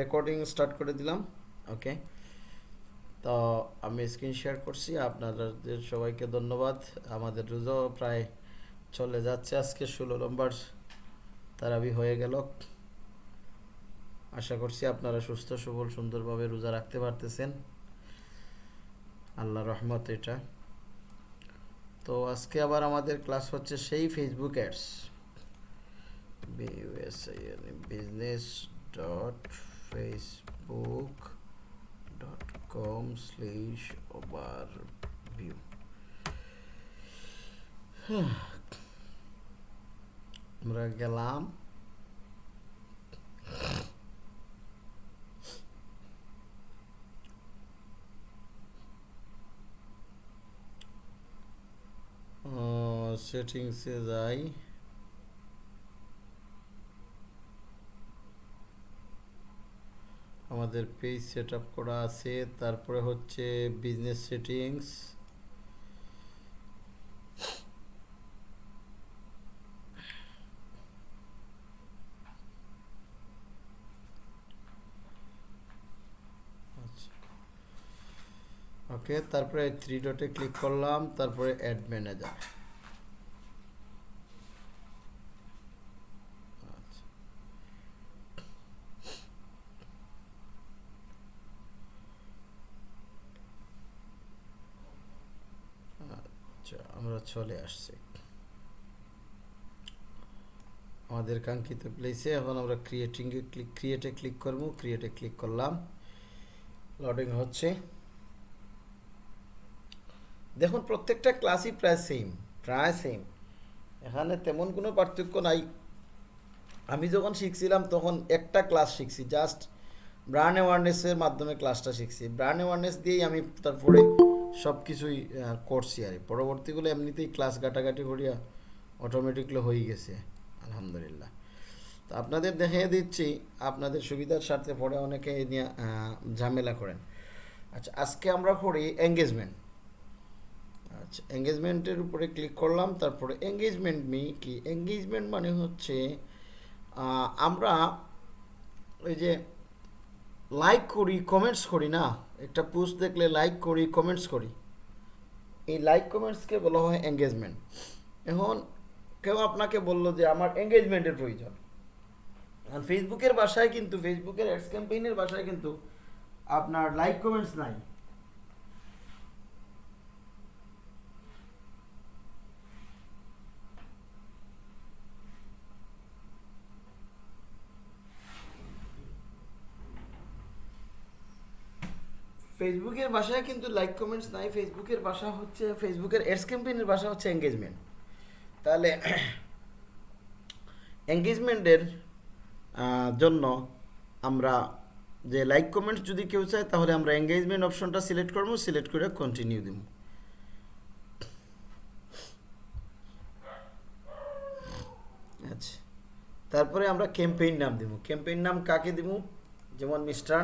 Recording start করে দিলাম ওকে তো আমি স্ক্রিন শেয়ার করছি, আপনাদের সবাইকে ধন্যবাদ। আমাদের রোজাও প্রায় চলে যাচ্ছে আজকে, ষোলো নম্বর তারাবি হয়ে গেল। আশা করছি আপনারা সুস্থ, সবল, সুন্দরভাবে রোজা রাখতে পারতেছেন। আল্লাহ রহমত এটা। তো আজকে আবার আমাদের ক্লাস হচ্ছে সেই Facebook ads business dot Facebook dot com slash overview আমরা গেলাম সেটিংসে যাই আমাদের পেজ সেট করা আছে। তারপরে হচ্ছে বিজনেস সেটিংস ওকে তারপরে থ্রি ডটে ক্লিক করলাম। তারপরে অ্যাড ম্যানেজার আচ্ছা আমরা চলে আসছি। আমাদের কাঙ্ক্ষিত প্লেসে এখন আমরা ক্রিয়েটিংয়ে ক্লিক ক্রিয়েটে ক্লিক করব ক্রিয়েটে ক্লিক করলাম। লোডিং হচ্ছে। দেখুন, প্রত্যেকটা ক্লাসই প্রায় সেম প্রায় সেম এখানে তেমন কোনো পার্থক্য নাই। আমি যখন শিখছিলাম, তখন একটা ক্লাস শিখছি জাস্ট ব্রান্ড অ্যাওয়ারনেসের মাধ্যমে ক্লাসটা শিখছি। ব্রান্ড অ্যাওয়ারনেস দিয়েই আমি তারপরে সব কিছুই করছি আর পরবর্তীগুলো এমনিতেই ক্লাস ঘাটাঘাটি করিয়া অটোমেটিকলি হয়ে গেছে, আলহামদুলিল্লাহ। তো আপনাদের দেখিয়ে দিচ্ছি, আপনাদের সুবিধার স্বার্থে পরে অনেকে নিয়ে ঝামেলা করেন। আচ্ছা আজকে আমরা করি এঙ্গেজমেন্ট আচ্ছা এঙ্গেজমেন্টের উপরে ক্লিক করলাম, তারপরে এঙ্গেজমেন্ট মি কি? এঙ্গেজমেন্ট মানে হচ্ছে আমরা ওই যে লাইক করি কমেন্টস করি না একটা পোস্ট দেখলে লাইক করি কমেন্টস করি। এই লাইক কমেন্টসকে বলা হয় এঙ্গেজমেন্ট এখন কেউ আপনাকে বলল যে আমার এঙ্গেজমেন্টের প্রয়োজন। আর ফেসবুকের বাসায় কিন্তু ফেসবুকের অ্যাডস ক্যাম্পেইনের বাসায় কিন্তু আপনার লাইক কমেন্টস নাই। ফেসবুকের ভাষায় কিন্তু লাইক কমেন্টস নাই। ফেসবুকের ভাষা হচ্ছে ফেসবুকের এডস ক্যাম্পেইনের ভাষা হচ্ছে এঙ্গেজমেন্ট তাহলে এঙ্গেজমেন্টের জন্য আমরা যে লাইক কমেন্টস যদি কেউ চায়, তাহলে আমরা এঙ্গেজমেন্ট অপশনটা সিলেক্ট করব সিলেক্ট করে কন্টিনিউ দিব। আচ্ছা। তারপরে আমরা ক্যাম্পেইন নাম দিব। ক্যাম্পেইন নাম কাকে দিব? যেমন মিস্টার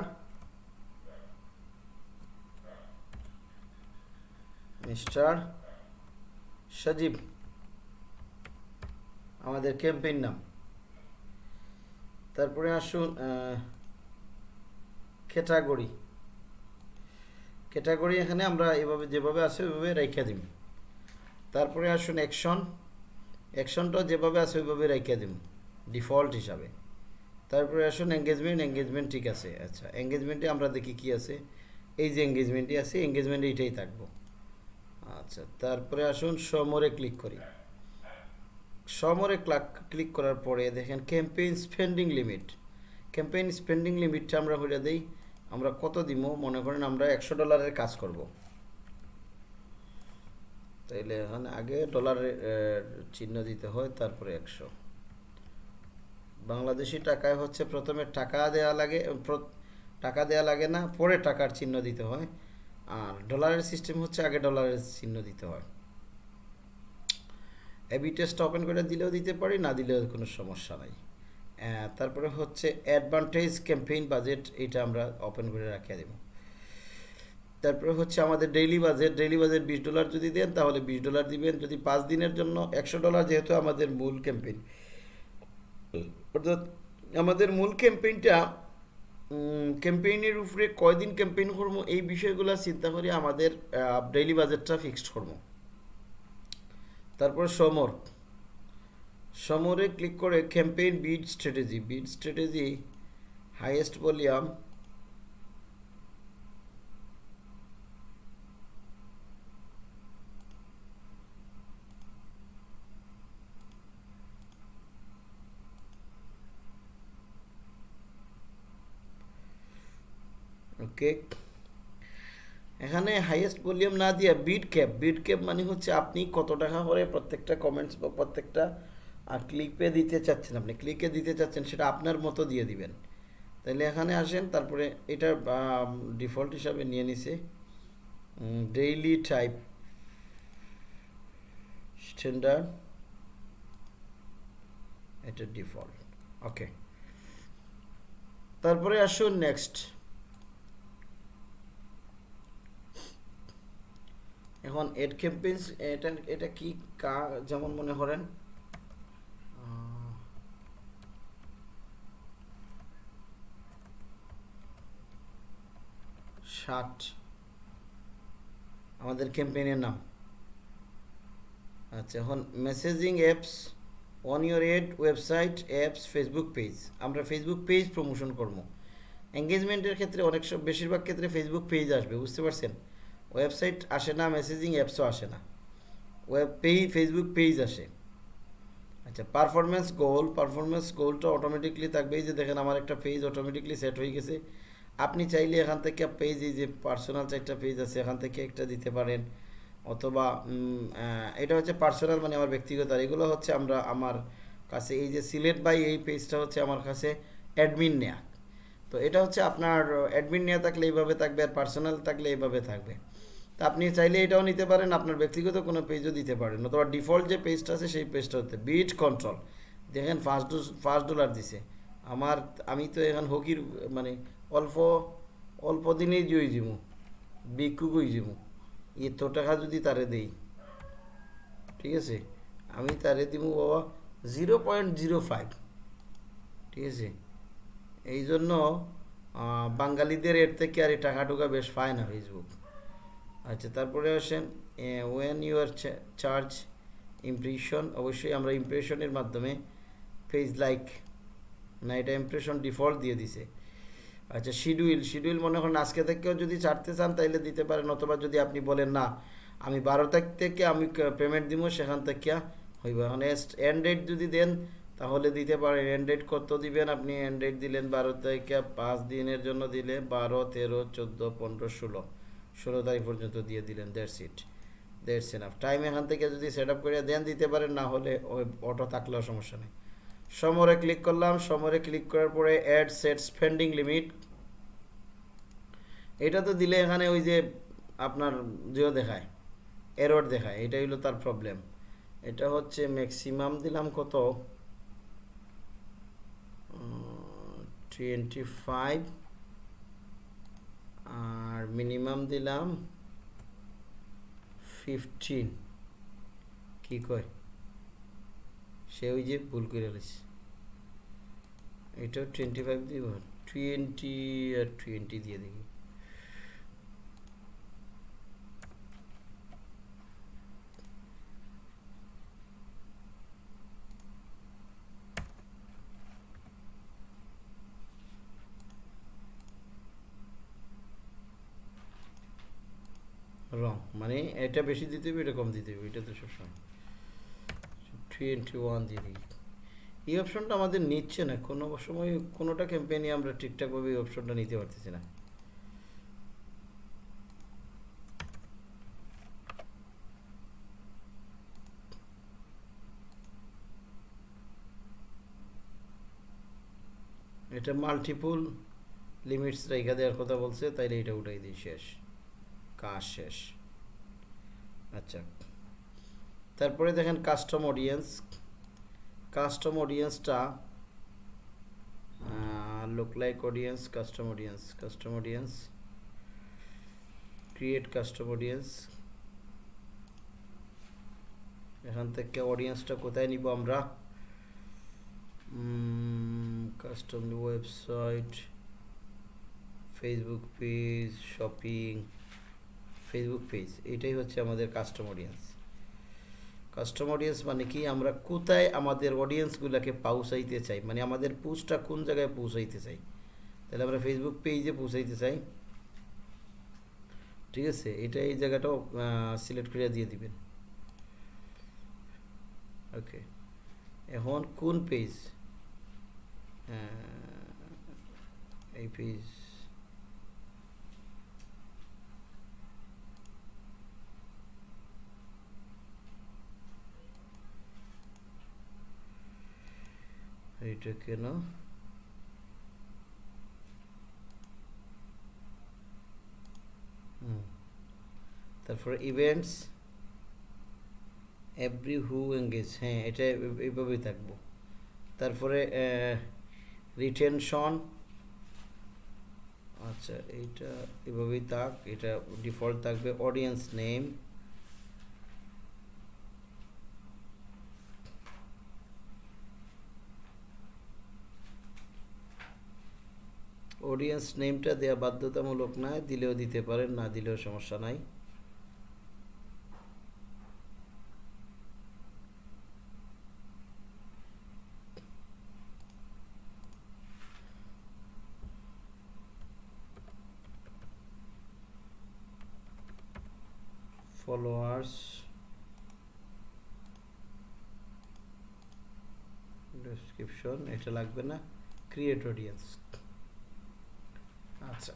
মিস্টার সজীব আমাদের ক্যাম্পেইন নাম। তারপরে আসুন ক্যাটাগরি ক্যাটাগরি এখানে আমরা এভাবে যেভাবে আছে, ওইভাবে রেখে দিব তারপরে আসুন অ্যাকশন অ্যাকশনটাও যেভাবে আছে, ওইভাবে রেখে দিব ডিফল্ট হিসাবে। তারপরে আসুন এঙ্গেজমেন্ট এঙ্গেজমেন্ট ঠিক আছে। আচ্ছা এঙ্গেজমেন্টে আমরা দেখি কি আছে? এই যে এঙ্গেজমেন্টই আছে এঙ্গেজমেন্টে এইটাই থাকব। আচ্ছা তারপরে আসুন সমরে ক্লিক করি। সমরে ক্লিক করার পরে দেখেন campaign spending limit campaign spending লিমিটটা আমরা হইয়া দিই, আমরা কত দিব মনে করেন আমরা একশো ডলারের কাজ করব। তাইলে এখানে আগে ডলারের চিহ্ন দিতে হয়, তারপরে একশো। বাংলাদেশি টাকায় হচ্ছে প্রথমে টাকা দেয়া লাগে টাকা দেয়া লাগে না, পরে টাকার চিহ্ন দিতে হয়। আর ডলারের সিস্টেম হচ্ছে আগে ডলারের চিহ্ন দিতে হয়। এবি টেস্ট ওপেন করে দিলেও দিতে পারি, না দিলেও কোনো সমস্যা নাই। তারপরে হচ্ছে অ্যাডভান্টেজ ক্যাম্পেইন বাজেট এটা আমরা ওপেন করে রাখিয়ে দেব। তারপরে হচ্ছে আমাদের ডেইলি বাজেট ডেইলি বাজেট বিশ ডলার যদি দেন, তাহলে বিশ ডলার দিবেন। যদি পাঁচ দিনের জন্য একশো ডলার যেহেতু আমাদের মূল ক্যাম্পেইন অর্থাৎ আমাদের মূল ক্যাম্পেইনটা ক্যাম্পেইনের উপরে কয়দিন ক্যাম্পেইন করব এই বিষয়গুলো চিন্তা করি আমাদের ডেইলি বাজেটটা ফিক্সড করব। তারপর সমর। সমরে ক্লিক করে campaign bid strategy bid strategy highest volume okay. এখানে হাইয়েস্ট ভলিউম না দিয়ে বিট ক্যাপ বিট ক্যাপ মানে হচ্ছে আপনি কত টাকা করে প্রত্যেকটা কমেন্টস বা প্রত্যেকটা আর ক্লিকে দিতে চাচ্ছেন আপনি। ক্লিকে দিতে চাচ্ছেন সেটা আপনার মতো দিয়ে দিবেন। তাহলে এখানে আসেন, তারপরে এটা ডিফল্ট হিসাবে নিয়ে নিছে। ডেইলি টাইপ স্ট্যান্ডার্ড এটা ডিফল্ট ওকে তারপরে আসুন নেক্সট এখন এড ক্যাম্পেইনস, এটা এটা কি কা, যেমন মনে করেন? ষাট। আমাদের ক্যাম্পেইনের নাম। আচ্ছা এখন messaging apps, on your ad website, apps, Facebook page. আমরা ফেসবুক পেজ প্রমোশন করব। এঙ্গেজমেন্টের ক্ষেত্রে অনেক সব বেশিরভাগ ক্ষেত্রে ফেসবুক পেজ আসবে, বুঝতে পারছেন? ওয়েবসাইট আসে না মেসেজিং অ্যাপসও আসে না। ওয়েব পেই ফেসবুক পেজ আসে। আচ্ছা পারফরমেন্স গোল পারফরমেন্স গোলটা অটোমেটিকলি থাকবে যে দেখেন আমার একটা পেজ অটোমেটিকলি সেট হয়ে গেছে। আপনি চাইলে এখান থেকে পেজ এই যে পার্সোনাল চারটা পেজ আছে, এখান থেকে একটা দিতে পারেন। অথবা এটা হচ্ছে পার্সোনাল মানে আমার ব্যক্তিগত। আর এগুলো হচ্ছে আমরা আমার কাছে, এই যে সিলেট বাই এই পেজটা হচ্ছে আমার কাছে অ্যাডমিন নেয়া। তো এটা হচ্ছে আপনার অ্যাডমিন নেওয়া থাকলে এইভাবে থাকবে, আর পার্সোনাল থাকলে এইভাবে থাকবে। তা আপনি চাইলে এটাও নিতে পারেন, আপনার ব্যক্তিগত কোনো পেজও দিতে পারেন। অথবা ডিফল্ট যে পেজটা আছে, সেই পেজটা হতে বিট কন্ট্রোল দেখেন ফার্স্ট ফার্স্ট ডলার দিছে। আমার, আমি তো এখন হকির মানে অল্প অল্প দিনেই জয়ী জিমু বিক্ষু যাব। এত টাকা যদি তারে দেই, ঠিক আছে? আমি তারে দিব বাবা জিরো পয়েন্ট জিরো ফাইভ ঠিক আছে? এই জন্য বাঙালিদের এর থেকে আর এই টাকা টুকা বেশ পায় না ফেসবুক আচ্ছা তারপরে আসেন when you are charge impression অবশ্যই আমরা ইমপ্রেশনের মাধ্যমে পেজ লাইক না, এটা ইমপ্রেশন ডিফল্ট দিয়ে দিছে। আচ্ছা শিডিউল শিডিউল মনে করেন আজকে থেকেও যদি ছাড়তে চান তাইলে দিতে পারেন, অথবা যদি আপনি বলেন, না, আমি বারো তারিখ থেকে আমি পেমেন্ট দিব সেখান থেকে হইব। এখন এন্ড যদি দেন, তাহলে দিতে পারেন। এন্ড কত দিবেন আপনি? ডেট দিলেন বারো তারিখে, পাঁচ দিনের জন্য দিলে বারো, তেরো, চোদ্দ, পনেরো, ষোলো। ষোলো তারিখ পর্যন্ত দিয়ে দিলেন দেড় সিট দেড় এনাফ টাইম এখান থেকে যদি সেট আপ করে দেন, দিতে পারেন, না হলে ওই অটো থাকলেও সমস্যা নেই। সমরে ক্লিক করলাম, সমরে ক্লিক করার পরে অ্যাড সেট স্পেন্ডিং লিমিট এটা তো দিলে এখানে ওই যে আপনার জিও দেখায় এরর দেখায় এটা হলো তার প্রবলেম এটা হচ্ছে ম্যাক্সিমাম দিলাম কত? টোয়েন্টি ফাইভ আর মিনিমাম দিলাম ফিফটিন কি কয়? সে ওই যে ভুল করে রয়েছে এটাও টোয়েন্টি ফাইভ দিব। টোয়েন্টি আর টোয়েন্টি দিয়ে দেখি। রং মানে এটা বেশি দিতে হবে, এটা কম দিতে হবে, এটা তো সবসময়। টোয়েন্টি ওয়ান দিয়ে এই অপশনটা আমাদের নিচ্ছে না। কোনো সময় কোনোটা ক্যাম্পেইনে আমরা ঠিকঠাকভাবে এই অপশনটা নিতে পারতেছি না। এটা মাল্টিপুল লিমিটস রেখা দেওয়ার কথা বলছে, তাইলে এটা উঠাই দিই, শেষ। কাজ শেষ। আচ্ছা। তারপরে দেখেন custom audience custom অডিয়েন্সটা look like audience custom audience custom audience create custom audience এখান থেকে অডিয়েন্সটা কোথায় নিব আমরা? Custom website Facebook page shopping Facebook page এটাই হচ্ছে আমাদের কাস্টম অডিয়েন্স কাস্টম অডিয়েন্স মানে কি? আমরা কোথায় আমাদের অডিয়েন্সগুলোকে পৌঁছাইতে চাই? মানে আমাদের পোস্টটা কোন জায়গায় পৌঁছাইতে চাই? তাহলে আমরা ফেসবুক পেজে পৌঁছাইতে চাই। ঠিক আছে? এটা এই জায়গাটাও সিলেক্ট করে দিয়ে দিবেন। ওকে এখন কোন পেজ এই পেজ এইটা কেন। তারপরে ইভেন্টস এভরি হু এঙ্গেজ হ্যাঁ এটা এইভাবেই থাকব তারপরে রিটেনশন আচ্ছা এইটা এভাবেই থাক, এটা ডিফল্ট থাকবে অডিয়েন্স নেম অডিয়েন্স নেমটা দেওয়া বাধ্যতামূলক নয় দিলেও দিতে পারেন, না দিলেও সমস্যা নাই। Followers ডেসক্রিপশন এটা লাগবে না। ক্রিয়েট অডিয়েন্স আচ্ছা।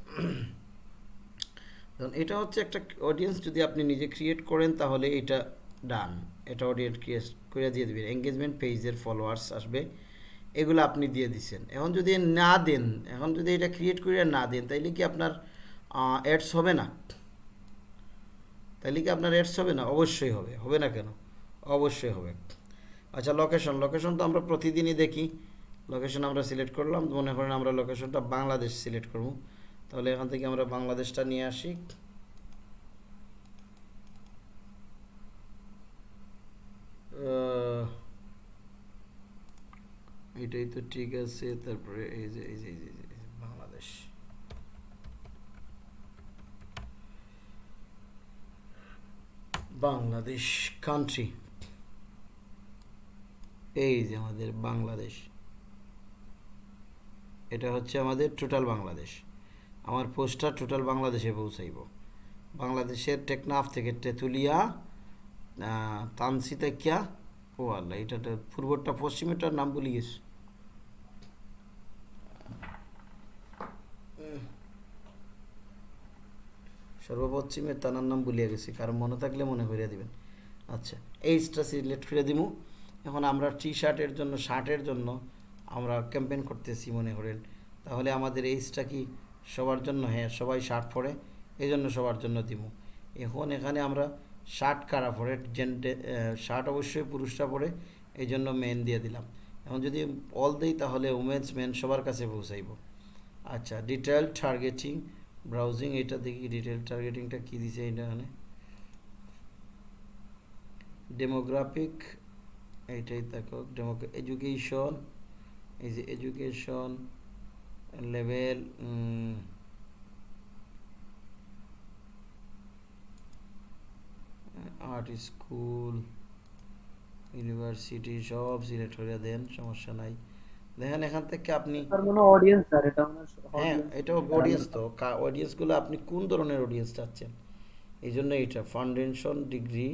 ধরুন, এটা হচ্ছে একটা অডিয়েন্স যদি আপনি নিজে ক্রিয়েট করেন, তাহলে এটা ডান এটা অডিয়েন্স ক্রিয়েট করে দিয়ে দেবেন। এঙ্গেজমেন্ট পেজের ফলোয়ার্স আসবে। এগুলো আপনি দিয়ে দিচ্ছেন এখন যদি না দেন, এখন যদি এটা ক্রিয়েট করে না দেন, তাইলে কি আপনার অ্যাডস হবে না? তাহলে কি আপনার অ্যাডস হবে না? অবশ্যই হবে। হবে না কেন? অবশ্যই হবে। আচ্ছা লোকেশন লোকেশন তো আমরা প্রতিদিনই দেখি। লোকেশন আমরা সিলেক্ট করলাম। মনে করেন আমরা লোকেশনটা বাংলাদেশ সিলেক্ট করব। তাহলে এখান থেকে আমরা বাংলাদেশটা নিয়ে আসি। এটাই তো ঠিক আছে, তারপরে এই যে এই যে এই যে বাংলাদেশ। বাংলাদেশ কান্ট্রি এই যে আমাদের বাংলাদেশ। এটা হচ্ছে আমাদের টোটাল বাংলাদেশ। আমার পোস্টার টোটাল বাংলাদেশে পৌঁছাইব। বাংলাদেশের টেকনাফ থেকে তেঁতুলিয়া তানসিতাকিয়া ও আল্লাহ এটা পূর্বটা পশ্চিমেরটার নাম ভুলে গেছি। সর্বপশ্চিমের তানার নাম ভুলিয়ে গেছি, কারণ মনে থাকলে মনে করিয়া দিবেন। আচ্ছা এইচটা সিলেক্ট করে দিব এখন আমরা টি শার্টের জন্য শার্টের জন্য আমরা ক্যাম্পেইন করতেছি মনে করেন। তাহলে আমাদের এইচটা কি সবার জন্য হ্যাঁ সবাই শার্ট পরে এই জন্য সবার জন্য দিব এখন এখানে আমরা শার্ট কারা পরে জেন্টে শার্ট অবশ্যই পুরুষরা পরে এই জন্য মেন দিয়ে দিলাম। এখন যদি অল দিই, তাহলে উমেন্স মেন সবার কাছে পৌঁছাইব। আচ্ছা ডিটেল টার্গেটিং ব্রাউজিং এটা দেখি ডিটেল টার্গেটিংটা কী দিছে এটা এখানে? ডেমোগ্রাফিক এইটাই দেখো ডেমো এডুকেশন এই যে education level art school university সব সিলেক্ট করে দেন সমস্যা নাই। দেখেন এখান থেকে আপনি অডিয়েন্স স্যার এটা মনে হয়। এটা অডিয়েন্স তো। অডিয়েন্সগুলো আপনি কোন ধরনের অডিয়েন্স চাচ্ছেন? এই জন্য এটা ফাউন্ডেশন ডিগ্রি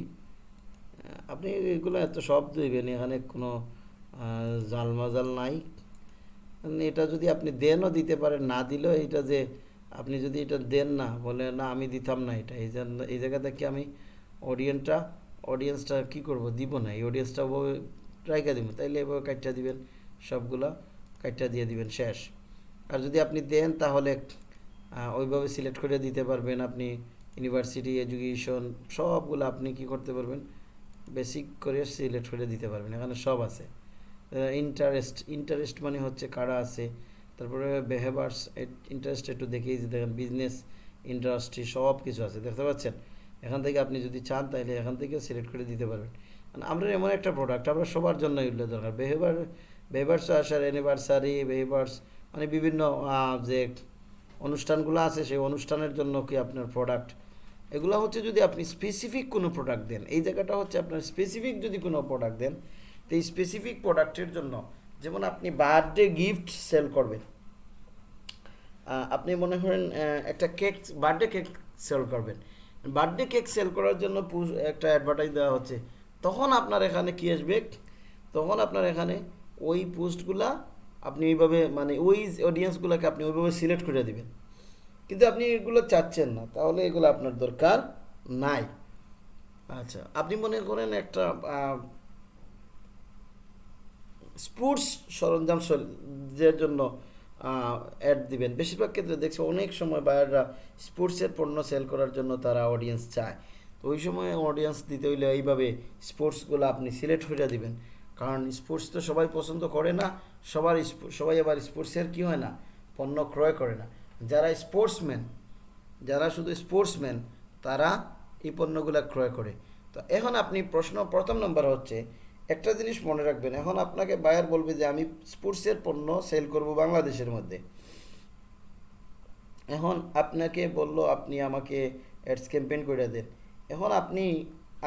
আপনি এগুলো এত সব দেবেন এখানে কোনো আহ, জাল মাজাল নাই। এটা যদি আপনি দেনও দিতে পারেন, না দিলেও এটা যে আপনি যদি এটা দেন না, বলে না আমি দিতাম না এটা, এই জন্য এই জায়গা থেকে আমি অডিয়েন্সটা অডিয়েন্সটা কি করব? দিব না, এই অডিয়েন্সটা ওভাবে রাইকা দিব, তাইলে এভাবে কাটটা দিবেন, সবগুলা কাটটা দিয়ে দিবেন, শেষ। আর যদি আপনি দেন, তাহলে ওইভাবে সিলেক্ট করে দিতে পারবেন আপনি ইউনিভার্সিটি এডুকেশন সবগুলো আপনি কি করতে পারবেন? বেসিক করে সিলেক্ট করে দিতে পারবেন, এখানে সব আছে। ইন্টারেস্ট ইন্টারেস্ট মানে হচ্ছে কারা আছে? তারপরে বেহেভার্স ইন্টারেস্ট একটু দেখেই যে দেখেন বিজনেস ইন্ডাস্ট্রি সব কিছু আছে, দেখতে পাচ্ছেন? এখান থেকে আপনি যদি চান তাহলে এখান থেকে সিলেক্ট করে দিতে পারবেন। মানে আমরা এমন একটা প্রোডাক্ট আমরা সবার জন্য এগুলো দরকার। বেহেভার বেহেভার্স আসার অ্যানিভার্সারি বেহেভার্স মানে বিভিন্ন যে অনুষ্ঠানগুলো আছে, সেই অনুষ্ঠানের জন্য কি আপনার প্রোডাক্ট এগুলো হচ্ছে যদি আপনি স্পেসিফিক কোনো প্রোডাক্ট দেন, এই জায়গাটা হচ্ছে আপনার স্পেসিফিক যদি কোনো প্রোডাক্ট দেন এই স্পেসিফিক প্রোডাক্টের জন্য, যেমন আপনি বার্থডে গিফট সেল করবেন। আপনি মনে করেন একটা কেক বার্থডে কেক সেল করবেন। বার্থডে কেক সেল করার জন্য একটা অ্যাডভার্টাইজ দেওয়া হচ্ছে। তখন আপনার এখানে কী আসবে? তখন আপনার এখানে ওই পোস্টগুলা আপনি ওইভাবে মানে ওই অডিয়েন্সগুলোকে আপনি ওইভাবে সিলেক্ট করে দেবেন। কিন্তু আপনি এগুলো চাচ্ছেন না, তাহলে এগুলো আপনার দরকার নাই। আচ্ছা আপনি মনে করেন একটা স্পোর্টস সরঞ্জাম জন্য অ্যাড দিবেন। বেশিরভাগ ক্ষেত্রে দেখছি অনেক সময় বায়াররা স্পোর্টসের পণ্য সেল করার জন্য তারা অডিয়েন্স চায়। তো ওই সময় অডিয়েন্স দিতে হইলে এইভাবে স্পোর্টসগুলো আপনি সিলেক্ট করে দিবেন। কারণ স্পোর্টস তো সবাই পছন্দ করে না, সবার সবাই আবার স্পোর্টসের কি হয় না, পণ্য ক্রয় করে না। যারা স্পোর্টসম্যান যারা শুধু স্পোর্টসম্যান তারা এই পণ্যগুলো ক্রয় করে। তো এখন আপনি প্রশ্ন, প্রথম নম্বর হচ্ছে একটা জিনিস মনে রাখবেন, এখন আপনাকে বায়ার বলবে যে আমি স্পোর্টসের পণ্য সেল করব বাংলাদেশের মধ্যে। এখন আপনাকে বলল, আপনি আমাকে অ্যাডস ক্যাম্পেইন করে দেন। এখন আপনি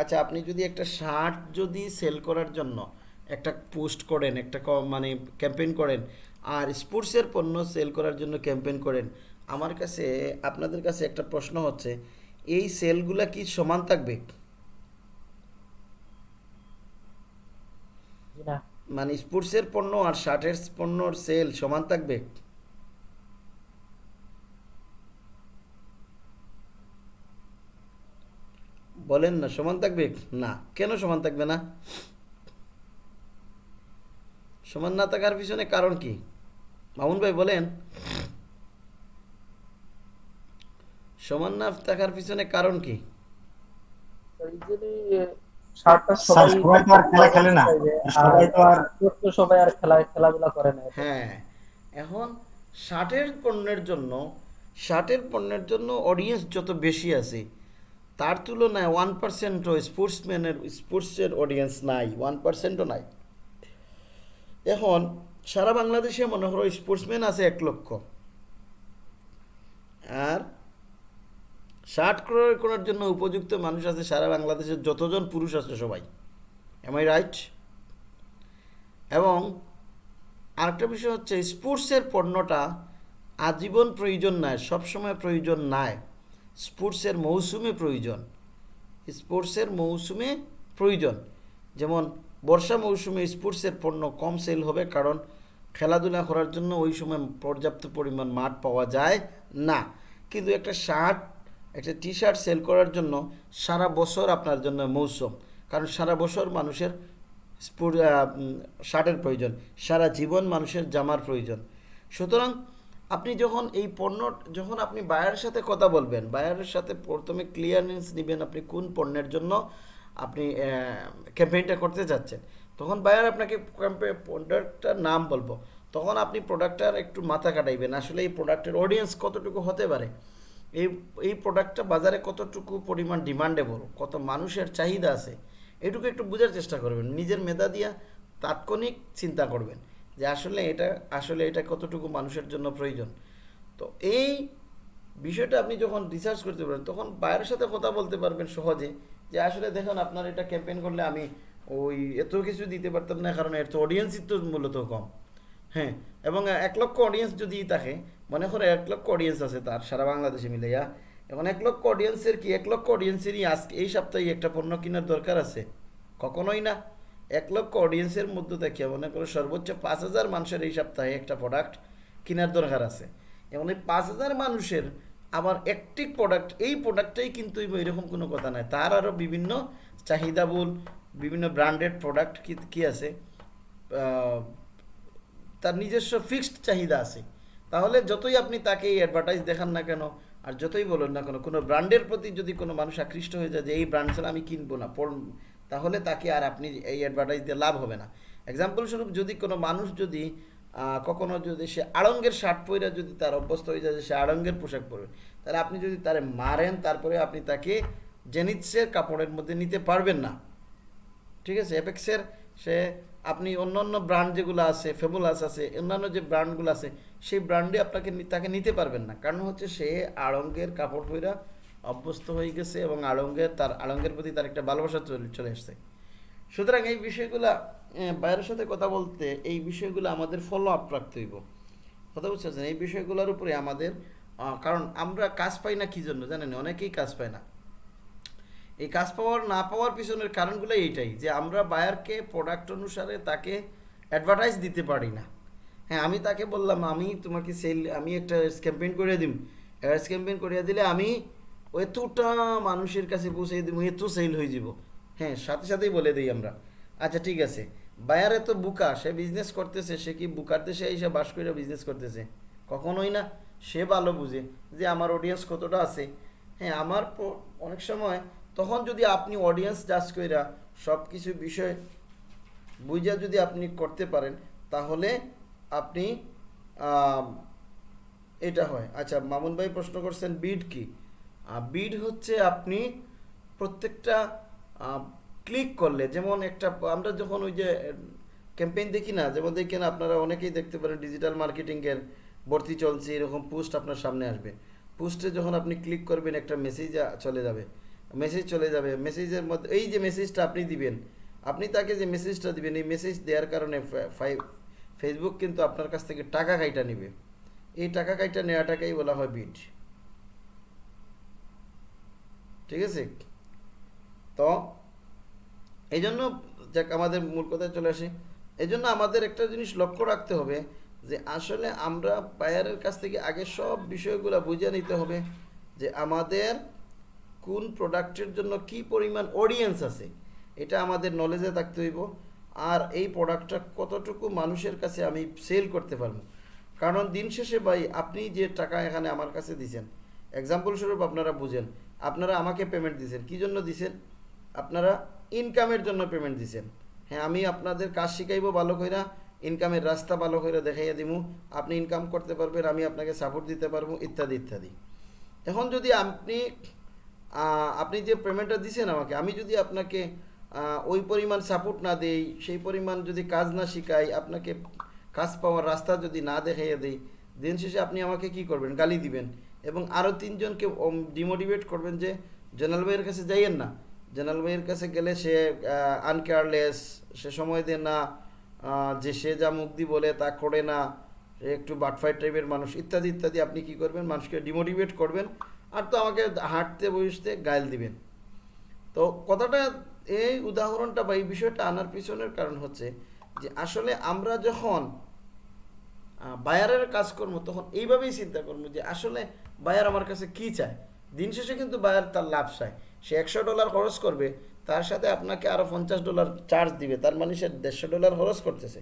আচ্ছা আপনি যদি একটা শার্ট যদি সেল করার জন্য একটা পোস্ট করেন, একটা মানে ক্যাম্পেইন করেন, আর স্পোর্টসের পণ্য সেল করার জন্য ক্যাম্পেইন করেন, আমার কাছে, আপনাদের কাছে একটা প্রশ্ন হচ্ছে, এই সেলগুলা কি সমান থাকবে জি না মানে স্পোর্টসের পণ্য আর শার্টের পণ্যর সেল সমান থাকবে? বলেন না সমান থাকবে? না। কেন সমান থাকবে না? সমান না থাকার পিছনে কারণ কি? মামুন ভাই বলেন। সমান না থাকার পিছনে কারণ কি? শার্টটা সবাই সবাই তো আর খেলা খেলে না। সবাই তো আর সবাই আর খেলা খেলাধুলা করে না হ্যাঁ এখন শার্টের পণ্যের জন্য শার্টের পণ্যের জন্য অডিয়েন্স যত বেশি আছে তার তুলনায় ওয়ান পার্সেন্টও স্পোর্টসম্যানের স্পোর্টসের অডিয়েন্স নাই ওয়ান পার্সেন্টও নাই। এখন সারা বাংলাদেশে মনে করো স্পোর্টসম্যান আছে এক লক্ষ। আর শার্ট ক্রয় করার জন্য উপযুক্ত মানুষ আছে সারা বাংলাদেশের যতজন পুরুষ আছে সবাই। এম আই রাইট এবং আরেকটা বিষয় হচ্ছে, স্পোর্টসের পণ্যটা আজীবন প্রয়োজন নয় সবসময় প্রয়োজন নয় স্পোর্টসের মৌসুমে প্রয়োজন। স্পোর্টসের মৌসুমে প্রয়োজন। যেমন, বর্ষা মৌসুমে স্পোর্টসের পণ্য কম সেল হবে কারণ খেলাধুলা করার জন্য ওই সময় পর্যাপ্ত পরিমাণ মাঠ পাওয়া যায় না। কিন্তু একটা শার্ট একটা টি শার্ট সেল করার জন্য সারা বছর আপনার জন্য মৌসুম। কারণ সারা বছর মানুষের শার্টের প্রয়োজন, সারা জীবন মানুষের জামার প্রয়োজন। সুতরাং আপনি যখন এই পণ্য, যখন আপনি বায়ারের সাথে কথা বলবেন বায়ারের সাথে প্রথমে ক্লিয়ারেন্স নেবেন আপনি কোন পণ্যের জন্য আপনি ক্যাম্পেইনটা করতে যাচ্ছেন, তখন বায়ার আপনাকে প্রোডাক্টটার নাম বলব। তখন আপনি প্রোডাক্টটার একটু মাথা কাটাইবেন। আসলে এই প্রোডাক্টের অডিয়েন্স কতটুকু হতে পারে? এই এই প্রোডাক্টটা বাজারে কতটুকু পরিমাণ ডিমান্ডেবল কত মানুষের চাহিদা আছে, এটুকু একটু বোঝার চেষ্টা করবেন। নিজের মেধা দিয়া তাৎক্ষণিক চিন্তা করবেন যে আসলে এটা আসলে এটা কতটুকু মানুষের জন্য প্রয়োজন। তো এই বিষয়টা আপনি যখন রিসার্চ করতে পারেন তখন বাইরের সাথে কথা বলতে পারবেন সহজে যে আসলে দেখুন আপনার এটা ক্যাম্পেইন করলে আমি ওই এত কিছু দিতে পারতাম না, কারণ এর তো অডিয়েন্সই তো মূলত কম। হ্যাঁ এবং এক লক্ষ অডিয়েন্স যদি থাকে, মনে করে এক লক্ষ অডিয়েন্স আছে তার, সারা বাংলাদেশে মিলে ইয়া এখন এক লক্ষ অডিয়েন্সের কি, এক লক্ষ অডিয়েন্সেরই আজকে এই সপ্তাহে একটা পণ্য কেনার দরকার আছে? কখনোই না। এক লক্ষ অডিয়েন্সের মধ্যে থেকে মনে করো সর্বোচ্চ পাঁচ হাজার মানুষের এই সপ্তাহে একটা প্রোডাক্ট কেনার দরকার আছে। এবং এই পাঁচ হাজার মানুষের আবার একটি প্রোডাক্ট এই প্রোডাক্টটাই কিন্তু এরকম কোনো কথা নাই। তার আরও বিভিন্ন চাহিদাবুল, বিভিন্ন ব্র্যান্ডেড প্রোডাক্ট কি কি আছে? তার নিজস্ব ফিক্সড চাহিদা আছে। তাহলে যতই আপনি তাকে এই অ্যাডভার্টাইজ দেখান না কেন, আর যতই বলুন না কেন, কোনো ব্র্যান্ডের প্রতি যদি কোনো মানুষ আকৃষ্ট হয়ে যায় যে, এই ব্র্যান্ড ছাড়া আমি কিনবো না তাহলে তাকে আর আপনি এই অ্যাডভার্টাইজ দিয়ে লাভ হবে না। এক্সাম্পল স্বরূপ যদি কোনো মানুষ যদি কখনো যদি সে আড়ঙ্গের শার্ট পরে যদি তার অভ্যস্ত হয়ে যায় যে, সে আড়ঙ্গের পোশাক পরবে, তাহলে আপনি যদি তারে মারেন, তারপরে আপনি তাকে জেনিৎসের কাপড়ের মধ্যে নিতে পারবেন না। ঠিক আছে? অ্যাপেক্সের সে আপনি অন্য অন্য ব্র্যান্ড যেগুলো আছে ফেবুলাস আছে, অন্যান্য যে ব্র্যান্ডগুলো আছে, সেই ব্র্যান্ডে আপনাকে তাকে নিতে পারবেন না। কারণ হচ্ছে সে আড়ঙ্গের কাপড় পইরা অভ্যস্ত হয়ে গেছে এবং আড়ঙ্গের তার, আড়ঙ্গের প্রতি তার একটা ভালোবাসা চলে আসছে। সুতরাং এই বিষয়গুলা বাইরের সাথে কথা বলতে এই বিষয়গুলো আমাদের ফলো আপ রাখতে হইব। কথা বুঝতে এই বিষয়গুলোর উপরে আমাদের কারণ আমরা কাজ পাই না কি জন্য? জানেন? অনেকেই কাজ পায় না। এই কাজ পাওয়ার, না পাওয়ার পিছনের কারণগুলো এইটাই যে আমরা বায়ারকে প্রোডাক্ট অনুসারে তাকে অ্যাডভার্টাইজ দিতে পারি না। হ্যাঁ আমি তাকে বললাম, আমি তোমাকে সেল আমি একটা ক্যাম্পেইন করে দিম। অ্যাডস ক্যাম্পেইন করিয়ে দিলে আমি এতটা মানুষের কাছে পৌঁছে দিব, এত সেল হয়ে যাব। হ্যাঁ সাথে সাথেই বলে দিই আমরা। আচ্ছা ঠিক আছে। বায়ার এত বুকা, সে বিজনেস করতেছে, সে কি বুকার দেশে এসে বাস করে বিজনেস করতেছে? কখনোই না। সে ভালো বুঝে যে আমার অডিয়েন্স কতটা আছে। হ্যাঁ আমার অনেক সময় তখন যদি আপনি অডিয়েন্স জাজ কইরা সব কিছু বিষয় বুঝা যদি আপনি করতে পারেন, তাহলে আপনি এটা হয়। আচ্ছা মামুন ভাই প্রশ্ন করছেন বিড কি? বিড হচ্ছে আপনি প্রত্যেকটা ক্লিক করলে, যেমন একটা, আমরা যখন ওই যে ক্যাম্পেইন দেখি না, যেমন দেখেন আপনারা অনেকেই দেখতে পারেন ডিজিটাল মার্কেটিংয়ের ভর্তি চলছে, এরকম পোস্ট আপনার সামনে আসবে। পোস্টে যখন আপনি ক্লিক করবেন, একটা মেসেজ চলে যাবে। মেসেজ চলে যাবে। মেসেজের মধ্যে এই যে মেসেজটা আপনি দিবেন, আপনি তাকে যে মেসেজটা দিবেন, এই মেসেজ দেওয়ার কারণে ফেসবুক কিন্তু আপনার কাছ থেকে টাকা কাইটা নেবে। এই টাকা কাইটা নেওয়াটাকেই বলা হয় বিড ঠিক আছে? তো এই জন্য যাক, আমাদের মূল কথায় চলে আসে। এই জন্য আমাদের একটা জিনিস লক্ষ্য রাখতে হবে, যে আসলে আমরা বায়ারের কাছ থেকে আগে সব বিষয়গুলো বুঝে নিতে হবে, যে আমাদের কোন প্রোডাক্টের জন্য কি পরিমাণ অডিয়েন্স আছে, এটা আমাদের নলেজে থাকতে হইব। আর এই প্রোডাক্টটা কতটুকু মানুষের কাছে আমি সেল করতে পারব। কারণ দিন শেষে ভাই, আপনি যে টাকা এখানে আমার কাছে দিছেন এক্সাম্পল স্বরূপ আপনারা বুঝেন, আপনারা আমাকে পেমেন্ট দিছেন, কি জন্য দিছেন? আপনারা ইনকামের জন্য পেমেন্ট দিছেন। হ্যাঁ আমি আপনাদের কাজ শিখাইব ভালো কইরা ইনকামের রাস্তা ভালো করে দেখাইয়া দিব আপনি ইনকাম করতে পারবেন, আমি আপনাকে সাপোর্ট দিতে পারব, ইত্যাদি ইত্যাদি। এখন যদি আপনি আপনি যে পেমেন্টটা দিছেন আমাকে, আমি যদি আপনাকে ওই পরিমাণ সাপোর্ট না দেই, সেই পরিমাণ যদি কাজ না শিখাই, আপনাকে কাজ পাওয়ার রাস্তা যদি না দেখাইয়া দেই, দিন শেষে আপনি আমাকে কি করবেন? গালি দিবেন। এবং আরও তিনজনকে ডিমোটিভেট করবেন যে, জেনারেল ভাইয়ের কাছে যাইয়েন না। জেনারেল ভাইয়ের কাছে গেলে সে আনকেয়ারলেস সে সময় দেয় না যে সে যা মুক্তি বলে তা করে না একটু বাটফাইট টাইপের মানুষ, ইত্যাদি ইত্যাদি। আপনি কি করবেন? মানুষকে ডিমোটিভেট করবেন। আর তো আমাকে হাঁটতে বসতে গাইল দিবেন। তো কথাটা এই উদাহরণটা বা এই বিষয়টা আনার পিছনের কারণ হচ্ছে যে আসলে আমরা যখন বায়ারের কাজ করব, তখন এইভাবেই চিন্তা করব যে আসলে বায়ার আমার কাছে কি চায়? দিন শেষে কিন্তু বায়ার তার লাভ চায়। সে একশো ডলার খরচ করবে, তার সাথে আপনাকে আরও পঞ্চাশ ডলার চার্জ দিবে, তার মানে সে দেড়শো ডলার খরচ করতেছে।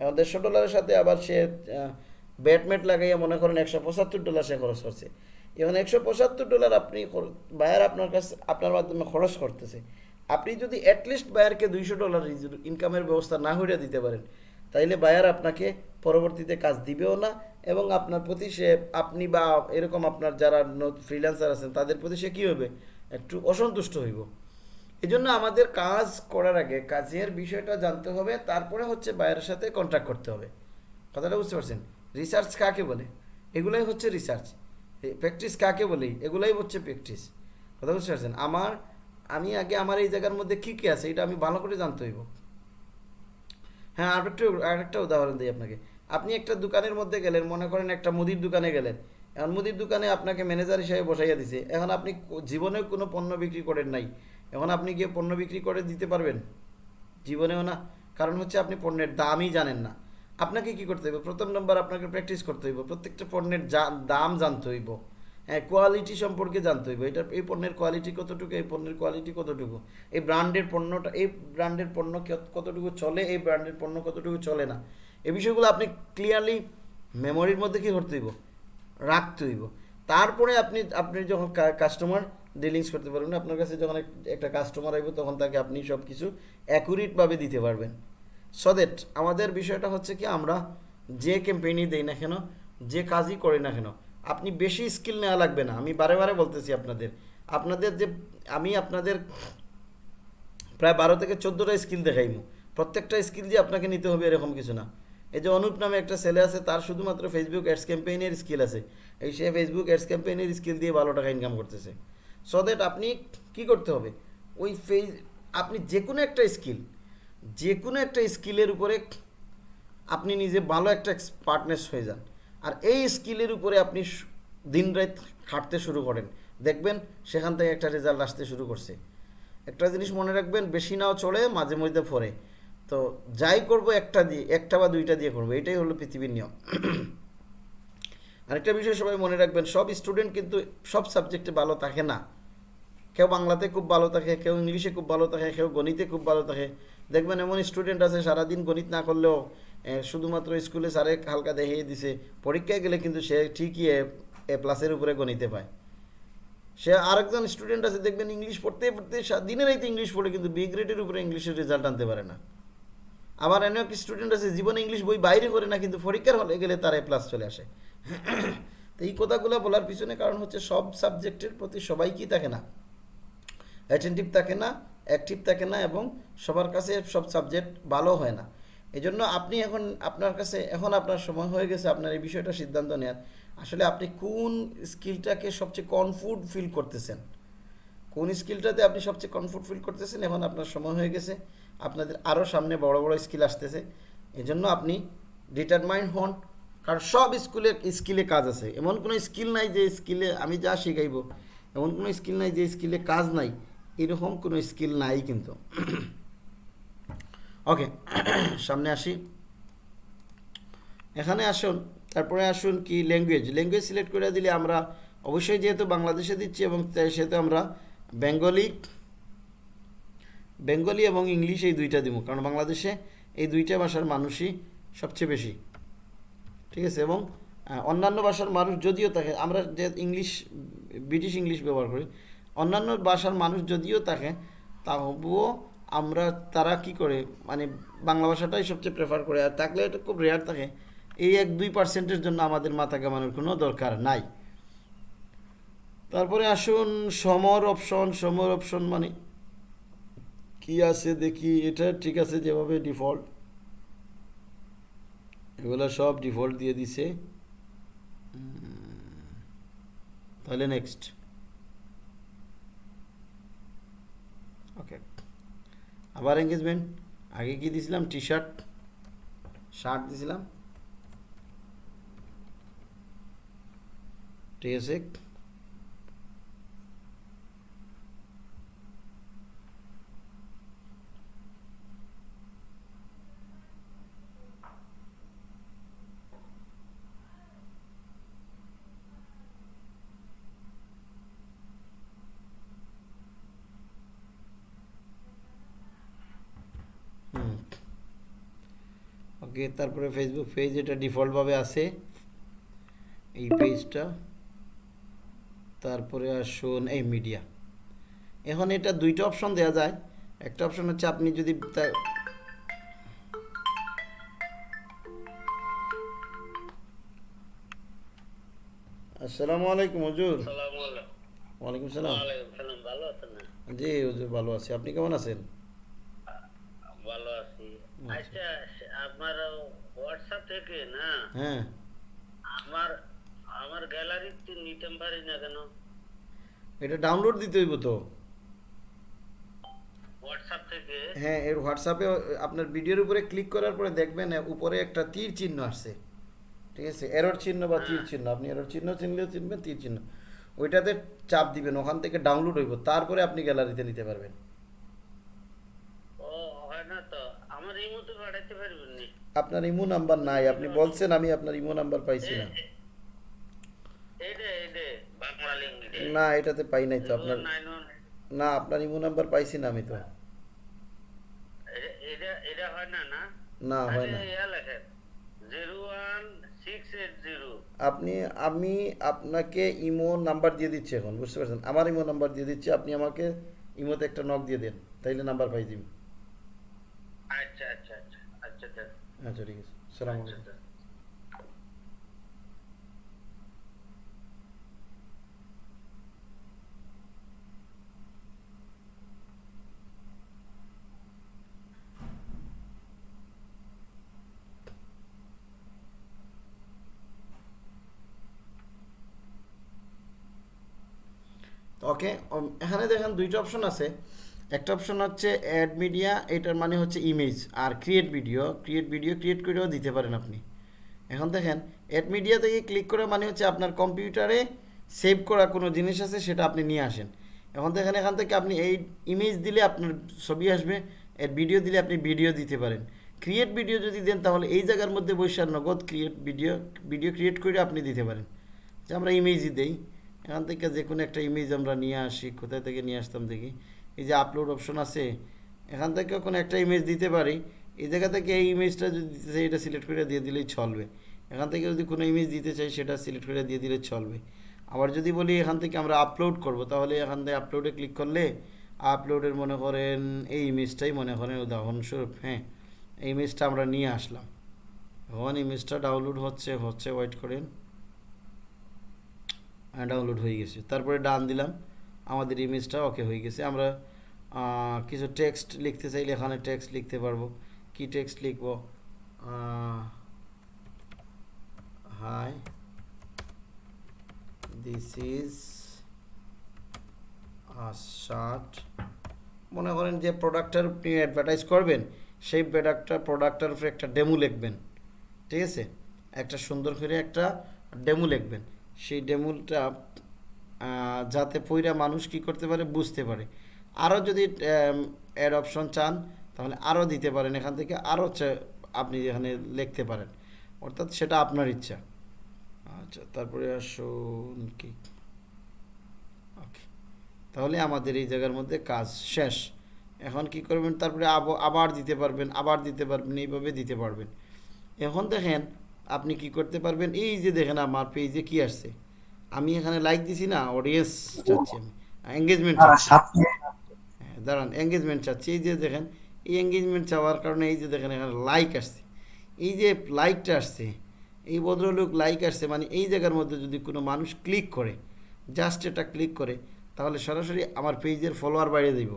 এবং দেড়শো ডলারের সাথে আবার সে ব্যাটমেট লাগাইয়া মনে করেন একশো পঁচাত্তর ডলার সে খরচ করছে। এবং একশো পঁচাত্তর ডলার আপনি বায়ার আপনার কাছে, আপনার মাধ্যমে খরচ করতেছে। আপনি যদি অ্যাটলিস্ট বায়ারকে দুইশো ডলার ইনকামের ব্যবস্থা না করে দিতে পারেন, তাইলে বায়ার আপনাকে পরবর্তীতে কাজ দিবেও না এবং আপনার প্রতি সে আপনি বা এরকম আপনার যারা ফ্রিল্যান্সার আছেন, তাদের প্রতি সে কী হবে? একটু অসন্তুষ্ট হইব। এই জন্য আমাদের কাজ করার আগে কাজের বিষয়টা জানতে হবে, তারপরে হচ্ছে বায়ারের সাথে কন্ট্যাক্ট করতে হবে। কথাটা বুঝতে পারছেন? রিসার্চ কাকে বলে? এগুলাই হচ্ছে রিসার্চ প্র্যাকটিস কাকে বলি? এগুলাই হচ্ছে প্র্যাকটিস কথা বুঝতে পারছেন? আমার, আমি আগে আমার এই জায়গার মধ্যে কী কী আছে, এটা আমি ভালো করে জানতে হইব। হ্যাঁ আর একটু, আর একটা উদাহরণ দিই আপনাকে। আপনি একটা দোকানের মধ্যে গেলেন, মনে করেন একটা মুদির দোকানে গেলেন। এখন মুদির দোকানে আপনাকে ম্যানেজার হিসাবে বসাইয়া দিছে। এখন আপনি জীবনেও কোনো পণ্য বিক্রি করেন নাই। এখন আপনি গিয়ে পণ্য বিক্রি করে দিতে পারবেন? জীবনেও না। কারণ হচ্ছে আপনি পণ্যের দামই জানেন না। আপনাকে কি করতে হইব? প্রথম নম্বর আপনাকে প্র্যাকটিস করতে হইব। প্রত্যেকটা পণ্যের দাম জানতে হইব। হ্যাঁ কোয়ালিটি সম্পর্কে জানতে হইব। এটা, এই পণ্যের কোয়ালিটি কতটুকু, এই পণ্যের কোয়ালিটি কতটুকু? এই ব্র্যান্ডের পণ্যটা, এই ব্র্যান্ডের পণ্য কত- কতটুকু চলে, এই ব্র্যান্ডের পণ্য কতটুকু চলে না? এই বিষয়গুলো আপনি ক্লিয়ারলি মেমোরির মধ্যে কি করতে হইব? রাখতে হইব। তারপরে আপনি আপনি যখন কাস্টমার ডিলিংস করতে পারবেন, আপনার কাছে যখন একটা কাস্টমার আইব, তখন তাকে আপনি সব কিছু অ্যাকুরেটভাবে দিতে পারবেন। সো দ্যাট আমাদের বিষয়টা হচ্ছে কি, আমরা যে ক্যাম্পেইনই দেই না কেন, যে কাজই করি না কেন, আপনি বেশি স্কিল নেওয়া লাগবে না। আমি বারে বারে বলতেছি আপনাদের আপনাদের যে, আমি আপনাদের প্রায় বারো থেকে চোদ্দোটা স্কিল দেখাইমু। প্রত্যেকটা স্কিল যে আপনাকে নিতে হবে এরকম কিছু না। এই যে অনুপ নামে একটা ছেলে আছে, তার শুধুমাত্র ফেসবুক অ্যাডস ক্যাম্পেইনের স্কিল আছে। এই সে ফেসবুক অ্যাডস ক্যাম্পেইনের স্কিল দিয়ে ভালো টাকা ইনকাম করতেছে। সো দ্যাট আপনি কি করতে হবে? ওই ফেস আপনি যে কোনো একটা স্কিল যে কোনো একটা স্কিলের উপরে আপনি নিজে ভালো একটা পার্টনার্স হয়ে যান। আর এই স্কিলের উপরে আপনি দিন রাত খাটতে শুরু করেন। দেখবেন সেখান থেকে একটা রেজাল্ট আসতে শুরু করছে। একটা জিনিস মনে রাখবেন, বেশি নাও চড়ে, মাঝে মধ্যে ফরে। তো যাই করব একটা দিয়ে, একটা বা দুইটা দিয়ে করব, এটাই হলো পৃথিবীর নিয়ম। আরেকটা বিষয় সবাই মনে রাখবেন, সব স্টুডেন্ট কিন্তু সব সাবজেক্টে ভালো থাকে না। কেউ বাংলাতে খুব ভালো থাকে, কেউ ইংলিশে খুব ভালো থাকে, কেউ গণিতে খুব ভালো থাকে। দেখবেন এমন স্টুডেন্ট আছে, সারাদিন গণিত না করলেও শুধুমাত্র স্কুলে স্যারে হালকা দেখিয়ে দিছে। পরীক্ষায় গেলে কিন্তু সে ঠিকই এ প্লাসের উপরে গণিতে পায়। সে আরেকজন স্টুডেন্ট আছে, দেখবেন ইংলিশ পড়তে পড়তে দিনের রাইতে ইংলিশ পড়ে, কিন্তু বি গ্রেডের উপরে ইংলিশের রেজাল্ট আনতে পারে না। আবার এমন এক স্টুডেন্ট আছে, জীবনে ইংলিশ বই বাইরে করে না, কিন্তু পরীক্ষার হলে গেলে তার এ প্লাস চলে আসে। তো এই কথাগুলো বলার পিছনে কারণ হচ্ছে সব সাবজেক্টের প্রতি সবাই কি থাকে না? অ্যাটেন্টিভ থাকে না অ্যাক্টিভ থাকে না এবং সবার কাছে সব সাবজেক্ট ভালো হয় না। এই জন্য আপনি এখন আপনার কাছে, এখন আপনার সময় হয়ে গেছে আপনার এই বিষয়টা সিদ্ধান্ত নেওয়ার আসলে আপনি কোন স্কিলটাকে সবচেয়ে কনফুড ফিল করতেছেন? কোন স্কিলটাতে আপনি সবচেয়ে কমফোর্ট ফিল করতেছেন? এখন আপনার সময় হয়ে গেছে। আপনাদের আরও সামনে বড় বড় স্কিল আসতেছে। এই জন্য আপনি ডিটারমাইন্ড হন। কারণ সব স্কুলে স্কিলে কাজ আছে। এমন কোনো স্কিল নাই যে স্কিলে আমি যা শেখাইব। এমন কোনো স্কিল নাই যে স্কিলে কাজ নাই। এরকম কোনো স্কিল নাই কিন্তু। ওকে, সামনে আসি। এখানে আসুন, তারপরে আসুন কি ল্যাঙ্গুয়েজ ল্যাঙ্গুয়েজ সিলেক্ট করে দিলে আমরা অবশ্যই যেহেতু বাংলাদেশে দিচ্ছি এবং সেহেতু আমরা বেঙ্গলি বেঙ্গলি এবং ইংলিশ এই দুইটা দিব, কারণ বাংলাদেশে এই দুইটা ভাষার মানুষই সবচেয়ে বেশি। ঠিক আছে? এবং অন্যান্য ভাষার মানুষ যদিও থাকে আমরা যে ইংলিশ ব্রিটিশ ইংলিশ ব্যবহার করি অন্যান্য ভাষার মানুষ যদিও থাকে, তবুও আমরা তারা কি করে মানে বাংলা ভাষাটাই সবচেয়ে প্রেফার করে। আর থাকলে এটা খুব রেয়ার থাকে। এই এক দুই পার্সেন্টের জন্য আমাদের মাথা কামানোর কোনো দরকার নাই। তারপরে আসুন, সমর অপশন সমর অপশন মানে কি আছে দেখি, এটা ঠিক আছে যেভাবে ডিফল্ট এগুলো সব ডিফল্ট দিয়ে দিছে। তাহলে নেক্সট ওকে আবার এঙ্গেজমেন্ট আগে কি দিছিলাম? টি শার্ট শার্ট দিছিলাম। ঠিক ওকে তারপরে ফেসবুক পেজ এটা ডিফল্টভাবে আছে। এই পেজটা তারপরে আসুন এই মিডিয়া এখন এটা দুইটা অপশন দেওয়া যায়। একটা অপশন হচ্ছে আপনি যদি আসসালামু আলাইকুম হুজুর। ওয়ালাইকুম সালাম? জি হুজুর ভালো আছি। আপনি কেমন আছেন ভালো আছি। আচ্ছা, আপনার হোয়াটসঅ্যাপ থেকে না? হ্যাঁ। আমার আমার গ্যালারিতে নিতে পারি না কেন? এটা ডাউনলোড দিতে হইব তো? হোয়াটসঅ্যাপ থেকে? হ্যাঁ এর হোয়াটসঅ্যাপে আপনার ভিডিওর উপরে ক্লিক করার পরে দেখবেন উপরে একটা তীর চিহ্ন আসছে। ঠিক আছে? এরর চিহ্ন বা তীর চিহ্ন। আপনি এরর চিহ্ন চিনলেও চিনবেন তীর চিহ্ন। ওইটাতে চাপ দিবেন ওখান থেকে ডাউনলোড হইব। তারপরে আপনি গ্যালারিতে নিতে পারবেন ও হয় না তো আমার এই মতো পাঠাতে পারবেন নি আপনার ইমো নাম্বার নাই আপনি বলছেন আমি আপনার ইমো নাম্বার পাইছি না। না এটাতে পাই নাই তো আপনার। না আপনার ইমো নাম্বার পাইছি না আমি তো। না হয় না। আপনি আমি আপনাকে ইমো নাম্বার দিয়ে দিচ্ছি এখন বুঝতে পারছেন? আমার ইমো নাম্বার দিয়ে দিচ্ছি আপনি আমাকে ইমোতে একটা নক দিয়ে দেন তাইলে নাম্বার পাই দিবি। আচ্ছা আচ্ছা। আচ্ছা ঠিক আছে। সালাম আলাইকুম। ওকে um, এখানে দেখেন দুইটা অপশন আছে। একটা অপশন হচ্ছে অ্যাড মিডিয়া এটার মানে হচ্ছে ইমেজ আর create video create video create করেও দিতে পারেন আপনি। এখন দেখেন অ্যাড মিডিয়া থেকে ক্লিক করে মানে হচ্ছে আপনার কম্পিউটারে সেভ করা কোনো জিনিস আছে, সেটা আপনি নিয়ে আসেন। এখন দেখেন, এখান থেকে আপনি এই ইমেজ দিলে আপনার ছবি আসবে অ্যাড ভিডিও দিলে আপনি ভিডিও দিতে পারেন। ক্রিয়েট ভিডিও যদি দেন, তাহলে এই জায়গার মধ্যে আর নগদ ক্রিয়েট ভিডিও ভিডিও ক্রিয়েট করে আপনি দিতে পারেন। যে আমরা ইমেজই দেই, এখান থেকে যে কোনো একটা ইমেজ আমরা নিয়ে আসি, কোথায় থেকে নিয়ে আসতাম দেখি। এই যে আপলোড অপশন আছে, এখান থেকে কোনো একটা ইমেজ দিতে পারি। এই জায়গা থেকে এই ইমেজটা যদি দিতে চাই, এটা সিলেক্ট করে দিয়ে দিলেই চলবে। এখান থেকে যদি কোনো ইমেজ দিতে চাই, সেটা সিলেক্ট করে দিয়ে দিলে চলবে। আবার যদি বলি এখান থেকে আমরা আপলোড করব, তাহলে এখান থেকে আপলোডে ক্লিক করলে আপলোডের মনে করেন এই ইমেজটাই মনে করেন উদাহরণস্বরূপ হ্যাঁ এই ইমেজটা আমরা নিয়ে আসলাম। এখন ইমেজটা ডাউনলোড হচ্ছে হচ্ছে ওয়েট করেন। ডাউনলোড হয়ে গেছে। তারপরে ডান দিলাম, আমাদের ইমেজটা ওকে হয়ে গেছে। আমরা কিছু টেক্সট লিখতে চাইলে এখানে টেক্সট লিখতে পারব। কি টেক্সট লিখব? হাই দিস ইজ শার্ট মনে করেন যে প্রোডাক্টটার আপনি অ্যাডভার্টাইজ করবেন, সেই প্রোডাক্টটা প্রোডাক্টটার উপরে একটা ডেমো লিখবেন। ঠিক আছে? একটা সুন্দর করে একটা ডেমো লিখবেন। সেই ডেমোটা যাতে পইরা মানুষ কি করতে পারে, বুঝতে পারে। আরও যদি অ্যাড অপশন চান তাহলে আরও দিতে পারেন এখান থেকে। আরও আপনি এখানে লিখতে পারেন। অর্থাৎ সেটা আপনার ইচ্ছা। আচ্ছা তারপরে আসুন কি? ওকে। তাহলে আমাদের এই জায়গার মধ্যে কাজ শেষ। এখন কি করবেন? তারপরে আব- আবার দিতে পারবেন আবার দিতে পারবেন এইভাবে দিতে পারবেন। এখন দেখেন আপনি কি করতে পারবেন? এই যে দেখেন আমার পেজে কি আসছে। আমি এখানে লাইক দিছি না অডিয়েন্স চাচ্ছি আমি। এঙ্গেজমেন্ট দাঁড়ান এঙ্গেজমেন্ট চাচ্ছি। এই যে দেখেন, এই এঙ্গেজমেন্ট চাওয়ার কারণে এই যে দেখেন, এখানে লাইক আসছে। এই যে লাইকটা আসছে, এই ভদ্রলোক লাইক আসছে মানে এই জায়গার মধ্যে যদি কোনো মানুষ ক্লিক করে জাস্ট এটা ক্লিক করে, তাহলে সরাসরি আমার পেজের ফলোয়ার বাড়িয়ে দিব।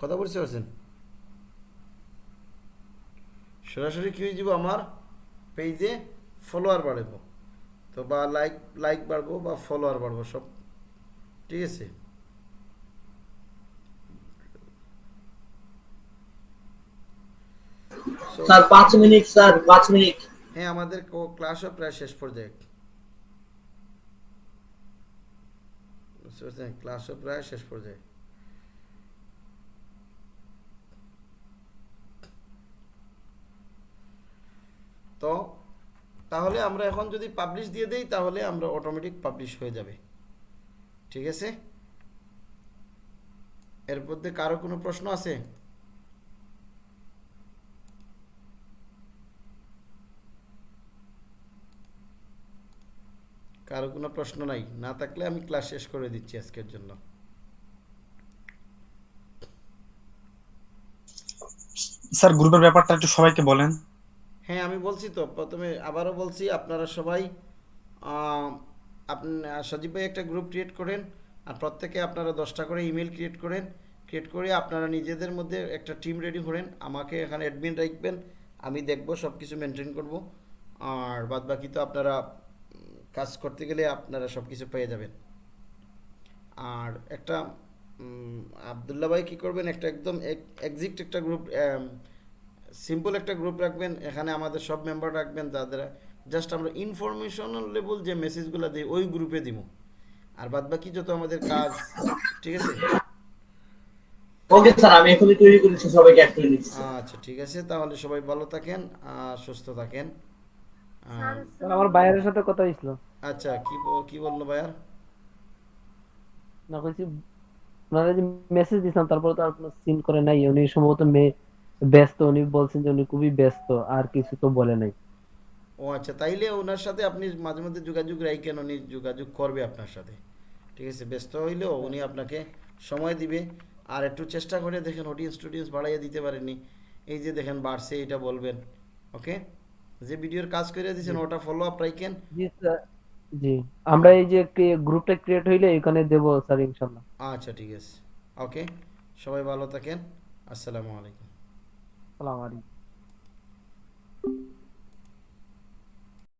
কথা বুঝতে পারছেন? সরাসরি কী হয়ে যাব? আমার পেজে ফলোয়ার বাড়াবো। তো বা লাইক লাইক বাড়বো বা ফলোয়ার বাড়বো, সব ঠিক আছে? স্যার পাঁচ মিনিট স্যার পাঁচ মিনিট। হ্যাঁ আমাদের ক্লাসও প্রায় শেষ পর্যায়ে। ক্লাসও প্রায় শেষ পর্যায়ে। তো তাহলে আমরা এখন যদি পাবলিশ দিয়ে দেই তাহলে আমরা অটোমেটিক পাবলিশ হয়ে যাবে। ঠিক আছে? এর মধ্যে কারও কোনো প্রশ্ন আছে? কারও কোনো প্রশ্ন নাই না থাকলে আমি ক্লাস শেষ করে দিচ্ছি আজকের জন্য। স্যার গ্রুপের ব্যাপারটা একটু সবাইকে বলেন। হ্যাঁ আমি বলছি তো প্রথমে আবারও বলছি আপনারা সবাই আপনি সজীব ভাই একটা গ্রুপ ক্রিয়েট করেন আর প্রত্যেকে আপনারা দশটা করে ইমেল ক্রিয়েট করেন। ক্রিয়েট করে আপনারা নিজেদের মধ্যে একটা টিম রেডি করেন আমাকে এখানে অ্যাডমিন রাখবেন আমি দেখব সব কিছু মেনটেন করব আর বাদ বাকি তো আপনারা কাজ করতে গেলে আপনারা সব কিছু পেয়ে যাবেন। আর একটা উম, আবদুল্লাহ ভাই কী করবেন? একটা একদম এক্সিক্ট একটা গ্রুপ সিম্পল একটা গ্রুপ রাখবেন। এখানে আমাদের সব মেম্বার রাখবেন যাদের জাস্ট আমরা ইনফরমেশনাল লেভেল যে মেসেজগুলো দিই ওই গ্রুপে দিব। আর বাদ বাকি যত আমাদের কাজ ঠিক আছে? ওকে স্যার আমি এখনই তৈরি করেছি সবাইকে অ্যাড করে নিচ্ছি আচ্ছা ঠিক আছে। তাহলে সবাই ভালো থাকেন আর সুস্থ থাকেন। আমার বাইরের সাথে কথা হয়েছিল আচ্ছা কি কি বলল ভাইয়ার? না কইছি ওনারা যে মেসেজ দিছিলাম তারপর তো আর কোনো সিন করে নাই। উনি সম্ভবত মে- ব্যস্ত। উনি বলছেন যে উনি খুবই ব্যস্ত আর কিছু তো বলে নাই। ও আচ্ছা তাইলে ওনার সাথে আপনি মাঝে মধ্যে যোগাযোগ রাখেন উনি যোগাযোগ করবে আপনার সাথে। ঠিক আছে ব্যস্ত হইলেও উনি আপনাকে সময় দিবে। আর একটু চেষ্টা করে দেখেন অডিয়েন্স টুডিয়েন্স বাড়াইয়া দিতে পারেননি। এই যে দেখেন বাড়ছে এটা বলবেন। ওকে? যে ভিডিওর কাজ করে দিয়েছেন ওটা ফলো আপ রাখেন জি স্যার। জি আমরা এই যে গ্রুপটা ক্রিয়েট হইলে এখানে দেব স্যার ইনশাআল্লাহ আচ্ছা ঠিক আছে। ওকে সবাই ভালো থাকেন। আসসালামু আলাইকুম। আসসালামু আলাইকুম।